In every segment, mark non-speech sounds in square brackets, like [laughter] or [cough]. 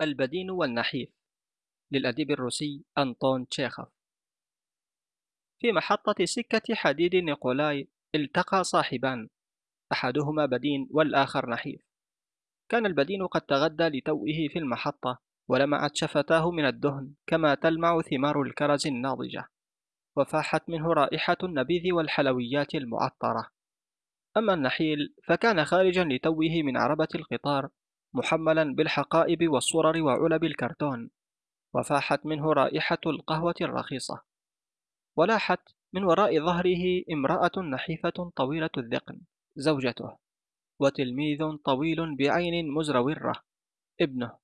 البدين والنحيف للأديب الروسي أنطون تشيخوف. في محطة سكة حديد نيكولاي التقى صاحبان أحدهما بدين والآخر نحيف. كان البدين قد تغدى لتوئه في المحطة ولمعت شفتاه من الدهن كما تلمع ثمار الكرز الناضجة. وفاحت منه رائحة النبيذ والحلويات المعطرة. أما النحيل فكان خارجا لتوه من عربة القطار محملا بالحقائب والصرر وعلب الكرتون وفاحت منه رائحة القهوة الرخيصة. ولاحت من وراء ظهره امرأة نحيفة طويلة الذقن زوجته. وتلميذ طويل بعين مزرورة ابنه.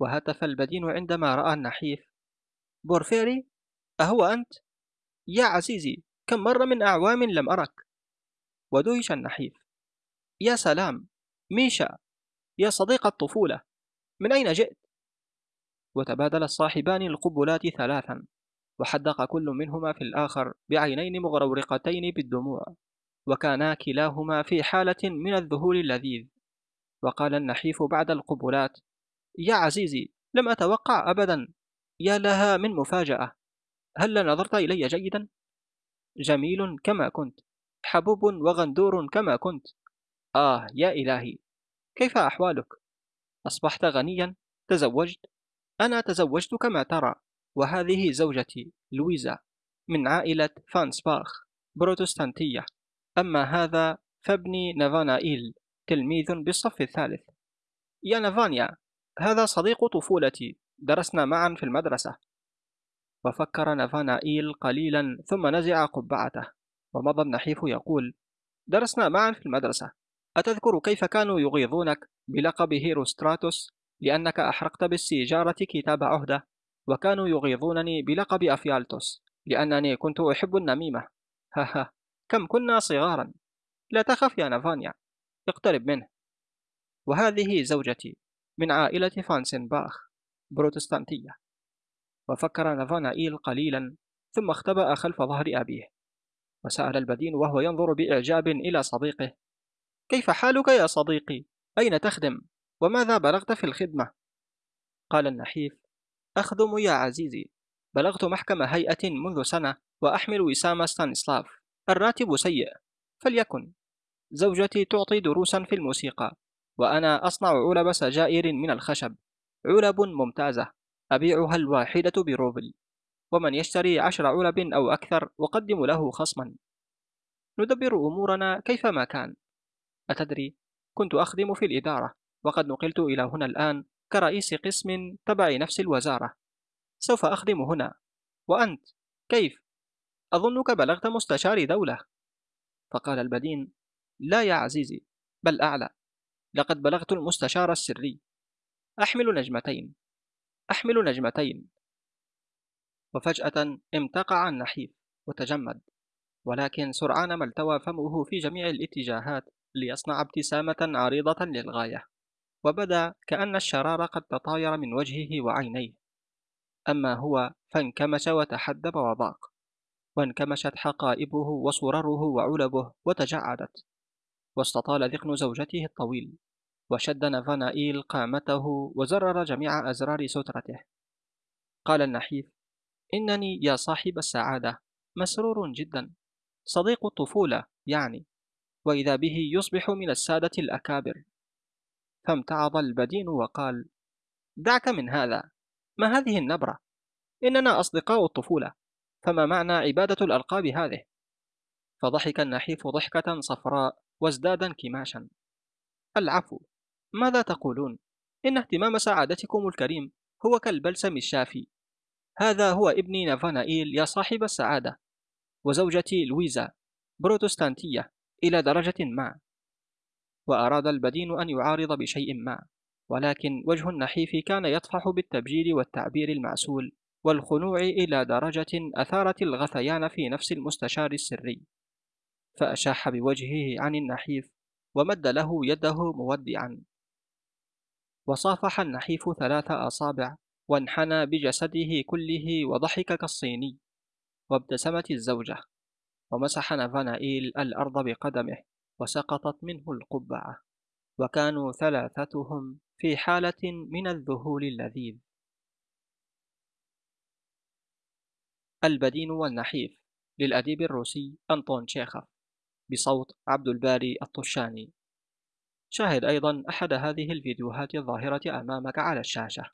وهتف البدين عندما رأى النحيف. بورفيري أهو أنت؟ يا عزيزي كم مرة من أعوام لم أرك؟ ودهش النحيف. يا سلام ميشا. يا صديق الطفولة من أين جئت؟ وتبادل الصاحبان القبلات ثلاثا وحدق كل منهما في الآخر بعينين مغرورقتين بالدموع وكانا كلاهما في حالة من الذهول اللذيذ وقال النحيف بعد القبلات يا عزيزي لم أتوقع أبدا يا لها من مفاجأة هل نظرت إلي جيدا؟ جميل كما كنت حبوب وغندور كما كنت آه يا إلهي كيف أحوالك؟ أصبحت غنيا؟ تزوجت؟ أنا تزوجت كما ترى وهذه زوجتي لويزا من عائلة فانسباخ بروتستانتية أما هذا فابني نافانائيل تلميذ بالصف الثالث يا نافانيا هذا صديق طفولتي درسنا معا في المدرسة وفكر نافانائيل قليلا ثم نزع قبعته ومضى النحيف يقول درسنا معا في المدرسة أتذكر كيف كانوا يغيظونك بلقب هيروستراتوس لأنك أحرقت بالسيجارة كتاب عهدة وكانوا يغيظونني بلقب أفيالتوس لأنني كنت أحب النميمة. [laughs] هاها كم كنا صغارا. لا تخف يا نافانيا اقترب منه. وهذه زوجتي من عائلة فانسنباخ بروتستانتية. وفكر نافانائيل قليلا ثم اختبأ خلف ظهر أبيه. وسأل البدين وهو ينظر بإعجاب إلى صديقه. كيف حالك يا صديقي؟ أين تخدم؟ وماذا بلغت في الخدمة؟ قال النحيف أخدم يا عزيزي. بلغت محكم هيئة منذ سنة وأحمل وسام ستانسلاف الراتب سيء. فليكن. زوجتي تعطي دروسا في الموسيقى وأنا أصنع علب سجائر من الخشب. علب ممتازة. أبيعها الواحدة بروبل. ومن يشتري عشر علب أو أكثر أقدم له خصما. ندبر أمورنا كيفما كان. أتدري؟ كنت أخدم في الإدارة وقد نقلت إلى هنا الآن كرئيس قسم تبع نفس الوزارة. سوف أخدم هنا. وأنت؟ كيف؟ أظنك بلغت مستشار دولة. فقال البدين لا يا عزيزي بل أعلى. لقد بلغت المستشار السري. أحمل نجمتين. أحمل نجمتين. وفجأة امتقع النحيف وتجمد ولكن سرعان ما التوى فمه في جميع الاتجاهات ليصنع ابتسامة عريضة للغاية وبدأ كأن الشرار قد تطاير من وجهه وعينيه. أما هو فانكمش وتحدب وضاق وانكمشت حقائبه وصرره وعلبه وتجعدت واستطال ذقن زوجته الطويل وشد نافانائيل قامته وزرر جميع أزرار سترته. قال النحيف إنني يا صاحب السعادة مسرور جدا صديق الطفولة يعني. وإذا به يصبح من السادة الأكابر. فامتعض البدين وقال دعك من هذا. ما هذه النبرة؟ إننا أصدقاء الطفولة. فما معنى عبادة الألقاب هذه؟ فضحك النحيف ضحكة صفراء وازداد انكماشا. العفو. ماذا تقولون؟ إن اهتمام سعادتكم الكريم هو كالبلسم الشافي. هذا هو ابني نافانائيل يا صاحب السعادة. وزوجتي لويزا بروتستانتية. إلى درجة ما. وأراد البدين أن يعارض بشيء ما. ولكن وجه النحيف كان يطفح بالتبجيل والتعبير المعسول والخنوع إلى درجة أثارت الغثيان في نفس المستشار السري. فأشاح بوجهه عن النحيف ومد له يده مودعا. وصافح النحيف ثلاث أصابع وانحنى بجسده كله وضحك كالصيني وابتسمت الزوجة. ومسح نافانائيل الأرض بقدمه وسقطت منه القبعة. وكانوا ثلاثتهم في حالة من الذهول اللذيذ. البدين والنحيف للأديب الروسي أنطون تشيخوف بصوت عبد الباري الطشاني. شاهد أيضا أحد هذه الفيديوهات الظاهرة أمامك على الشاشة.